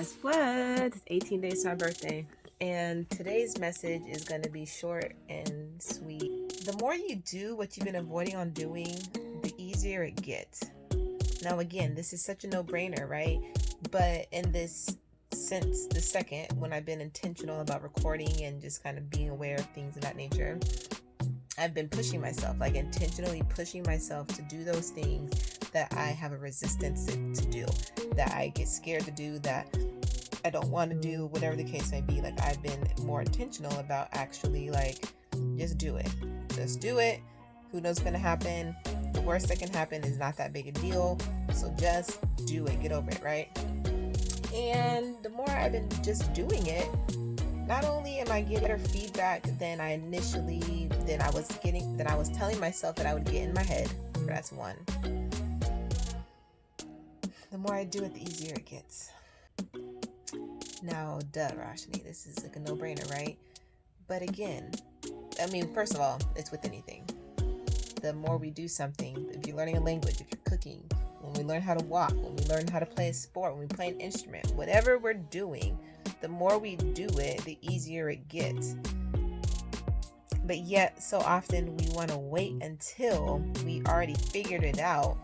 guess what? It's 18 days to my birthday. And today's message is going to be short and sweet. The more you do what you've been avoiding on doing, the easier it gets. Now, again, this is such a no brainer, right? But in this since the second, when I've been intentional about recording and just kind of being aware of things of that nature, I've been pushing myself, like intentionally pushing myself to do those things that I have a resistance to, to do, that I get scared to do, that I don't want to do, whatever the case may be. Like I've been more intentional about actually like just do it. Just do it. Who knows what's gonna happen? The worst that can happen is not that big a deal. So just do it. Get over it, right? And the more I've been just doing it, not only am I getting better feedback than I initially than I was getting than I was telling myself that I would get in my head. That's one more I do it, the easier it gets. Now, duh, Roshni, this is like a no brainer, right? But again, I mean, first of all, it's with anything. The more we do something, if you're learning a language, if you're cooking, when we learn how to walk, when we learn how to play a sport, when we play an instrument, whatever we're doing, the more we do it, the easier it gets. But yet, so often we want to wait until we already figured it out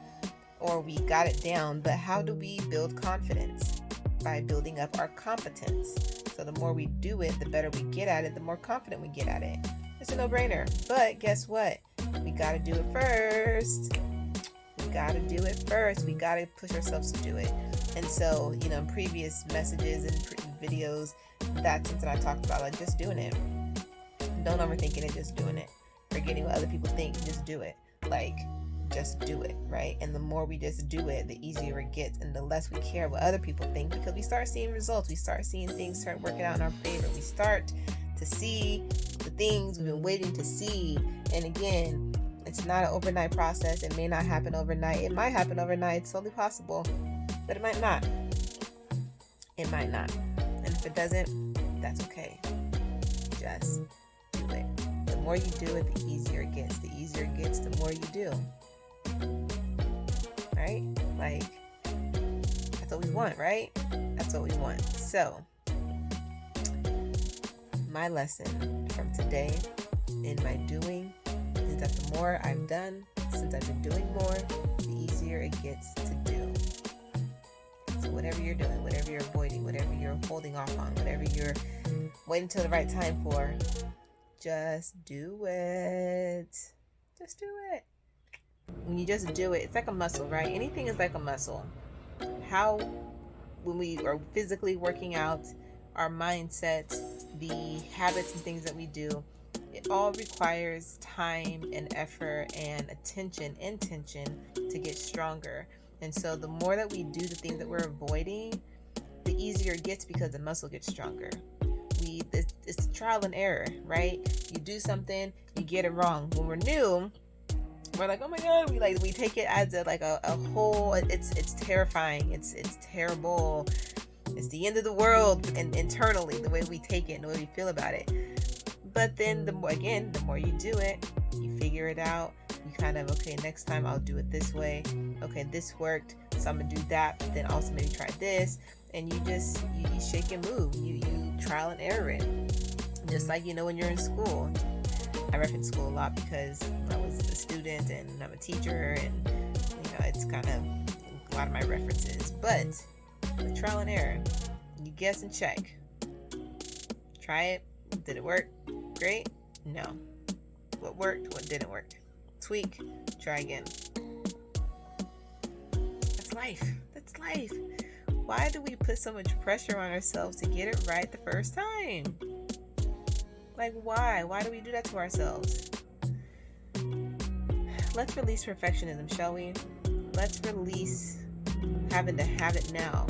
or we got it down, but how do we build confidence? By building up our competence. So the more we do it, the better we get at it, the more confident we get at it. It's a no brainer. But guess what? We got to do it first. We got to do it first. We got to push ourselves to do it. And so, you know, in previous messages and videos, that's something I talked about, like just doing it. Don't overthink it and just doing it. Forgetting what other people think, just do it. Like, just do it, right? And the more we just do it, the easier it gets, and the less we care what other people think because we start seeing results. We start seeing things start working out in our favor. We start to see the things we've been waiting to see. And again, it's not an overnight process. It may not happen overnight. It might happen overnight. It's totally possible, but it might not. It might not. And if it doesn't, that's okay. Just do it. The more you do it, the easier it gets. The easier it gets, the more you do right? Like, that's what we want, right? That's what we want. So, my lesson from today in my doing is that the more I've done since I've been doing more, the easier it gets to do. So, whatever you're doing, whatever you're avoiding, whatever you're holding off on, whatever you're waiting till the right time for, just do it. Just do it when you just do it, it's like a muscle, right? Anything is like a muscle. How, when we are physically working out, our mindset, the habits and things that we do, it all requires time and effort and attention, intention to get stronger. And so the more that we do the things that we're avoiding, the easier it gets because the muscle gets stronger. We it's, it's trial and error, right? You do something, you get it wrong. When we're new, we're like, oh my god, we like we take it as a like a, a whole. It's it's terrifying. It's it's terrible. It's the end of the world, and internally, the way we take it and the way we feel about it. But then the more again, the more you do it, you figure it out. You kind of okay. Next time I'll do it this way. Okay, this worked, so I'm gonna do that. But then also maybe try this, and you just you, you shake and move. You you trial and error it. Just like you know when you're in school, I reference school a lot because I was a student and I'm a teacher, and you know it's kind of a lot of my references. But the trial and error, you guess and check. Try it. Did it work? Great. No. What worked? What didn't work? Tweak. Try again. That's life. That's life. Why do we put so much pressure on ourselves to get it right the first time? Like, why? Why do we do that to ourselves? Let's release perfectionism, shall we? Let's release having to have it now.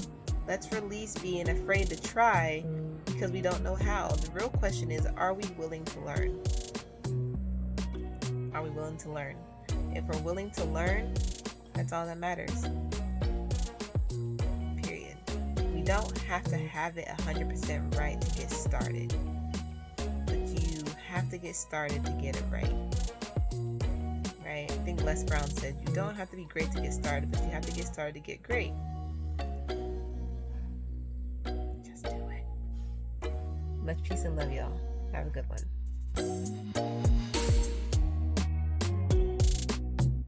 Let's release being afraid to try because we don't know how. The real question is are we willing to learn? Are we willing to learn? If we're willing to learn, that's all that matters. Period. We don't have to have it 100% right to get started you have to get started to get it right. Right? I think Les Brown said you don't have to be great to get started, but you have to get started to get great. Just do it. Much peace and love, y'all. Have a good one.